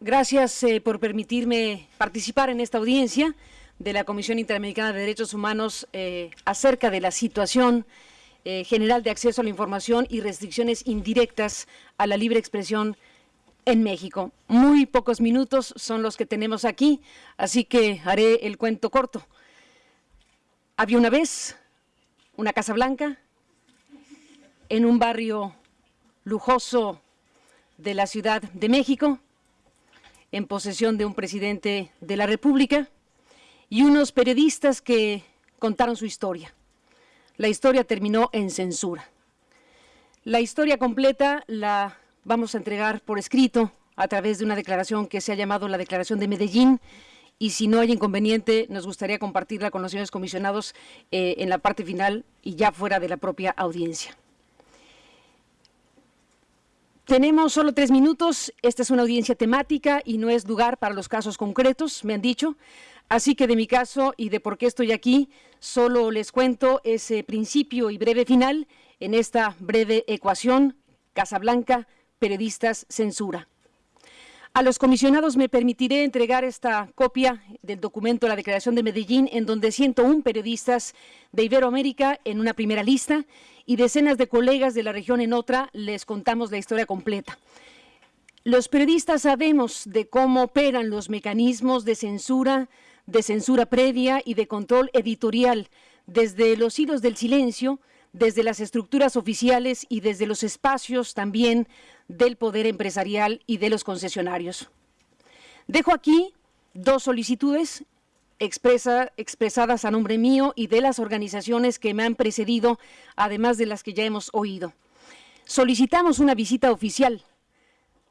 Gracias eh, por permitirme participar en esta audiencia de la Comisión Interamericana de Derechos Humanos eh, acerca de la situación eh, general de acceso a la información y restricciones indirectas a la libre expresión en México. Muy pocos minutos son los que tenemos aquí, así que haré el cuento corto. Había una vez una Casa Blanca en un barrio lujoso de la Ciudad de México, en posesión de un presidente de la República y unos periodistas que contaron su historia. La historia terminó en censura. La historia completa la vamos a entregar por escrito a través de una declaración que se ha llamado la Declaración de Medellín y si no hay inconveniente nos gustaría compartirla con los señores comisionados eh, en la parte final y ya fuera de la propia audiencia. Tenemos solo tres minutos, esta es una audiencia temática y no es lugar para los casos concretos, me han dicho, así que de mi caso y de por qué estoy aquí, solo les cuento ese principio y breve final en esta breve ecuación, Casablanca, periodistas, censura. A los comisionados me permitiré entregar esta copia del documento la Declaración de Medellín, en donde 101 periodistas de Iberoamérica en una primera lista y decenas de colegas de la región en otra, les contamos la historia completa. Los periodistas sabemos de cómo operan los mecanismos de censura, de censura previa y de control editorial, desde los hilos del silencio, desde las estructuras oficiales y desde los espacios también del poder empresarial y de los concesionarios. Dejo aquí dos solicitudes expresadas a nombre mío y de las organizaciones que me han precedido, además de las que ya hemos oído. Solicitamos una visita oficial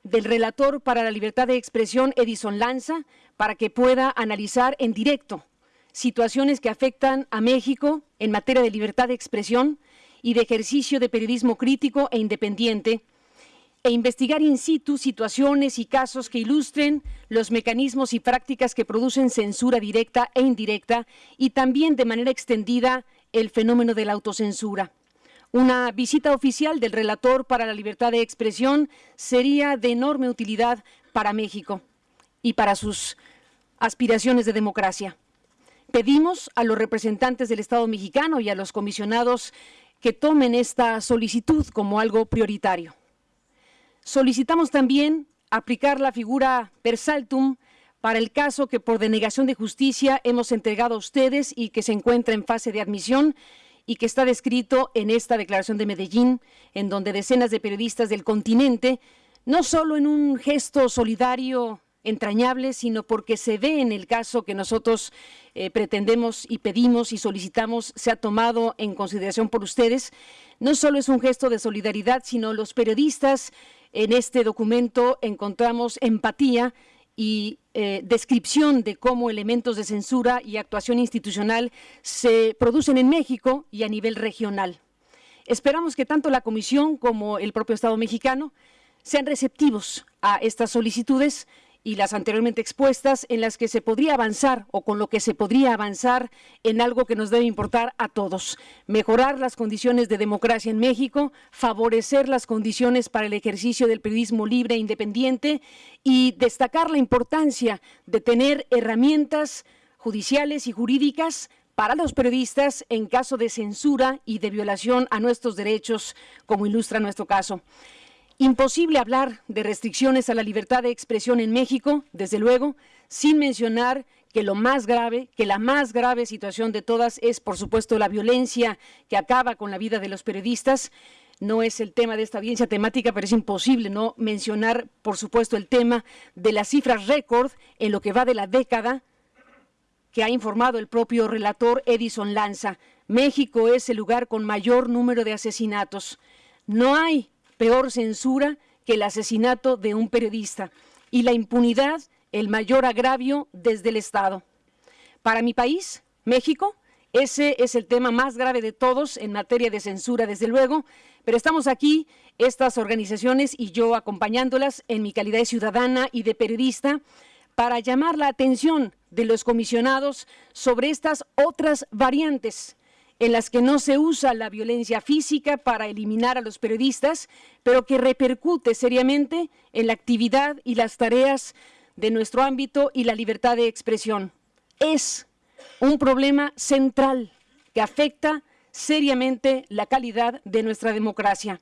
del relator para la libertad de expresión, Edison Lanza, para que pueda analizar en directo situaciones que afectan a México en materia de libertad de expresión y de ejercicio de periodismo crítico e independiente, e investigar in situ situaciones y casos que ilustren los mecanismos y prácticas que producen censura directa e indirecta y también de manera extendida el fenómeno de la autocensura. Una visita oficial del relator para la libertad de expresión sería de enorme utilidad para México y para sus aspiraciones de democracia. Pedimos a los representantes del Estado mexicano y a los comisionados que tomen esta solicitud como algo prioritario. Solicitamos también aplicar la figura per saltum para el caso que por denegación de justicia hemos entregado a ustedes y que se encuentra en fase de admisión y que está descrito en esta declaración de Medellín, en donde decenas de periodistas del continente, no solo en un gesto solidario entrañable, sino porque se ve en el caso que nosotros eh, pretendemos y pedimos y solicitamos sea tomado en consideración por ustedes. No solo es un gesto de solidaridad, sino los periodistas en este documento encontramos empatía y eh, descripción de cómo elementos de censura y actuación institucional se producen en México y a nivel regional. Esperamos que tanto la Comisión como el propio Estado mexicano sean receptivos a estas solicitudes y las anteriormente expuestas en las que se podría avanzar o con lo que se podría avanzar en algo que nos debe importar a todos. Mejorar las condiciones de democracia en México, favorecer las condiciones para el ejercicio del periodismo libre e independiente y destacar la importancia de tener herramientas judiciales y jurídicas para los periodistas en caso de censura y de violación a nuestros derechos, como ilustra nuestro caso. Imposible hablar de restricciones a la libertad de expresión en México, desde luego, sin mencionar que lo más grave, que la más grave situación de todas es, por supuesto, la violencia que acaba con la vida de los periodistas. No es el tema de esta audiencia temática, pero es imposible no mencionar, por supuesto, el tema de las cifras récord en lo que va de la década que ha informado el propio relator Edison Lanza. México es el lugar con mayor número de asesinatos. No hay peor censura que el asesinato de un periodista y la impunidad el mayor agravio desde el Estado. Para mi país, México, ese es el tema más grave de todos en materia de censura, desde luego, pero estamos aquí, estas organizaciones y yo acompañándolas en mi calidad de ciudadana y de periodista, para llamar la atención de los comisionados sobre estas otras variantes en las que no se usa la violencia física para eliminar a los periodistas, pero que repercute seriamente en la actividad y las tareas de nuestro ámbito y la libertad de expresión. Es un problema central que afecta seriamente la calidad de nuestra democracia.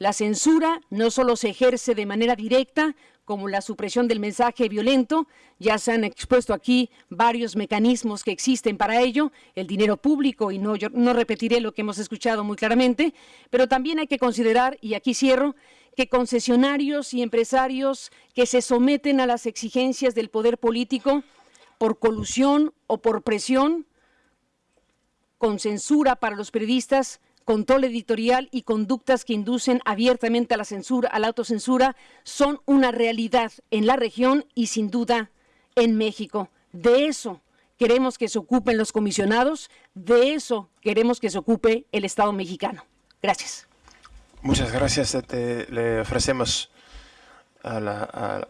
La censura no solo se ejerce de manera directa, como la supresión del mensaje violento, ya se han expuesto aquí varios mecanismos que existen para ello, el dinero público, y no, yo no repetiré lo que hemos escuchado muy claramente, pero también hay que considerar, y aquí cierro, que concesionarios y empresarios que se someten a las exigencias del poder político por colusión o por presión, con censura para los periodistas, control editorial y conductas que inducen abiertamente a la censura, a la autocensura, son una realidad en la región y sin duda en México. De eso queremos que se ocupen los comisionados, de eso queremos que se ocupe el Estado mexicano. Gracias. Muchas gracias. le ofrecemos a la,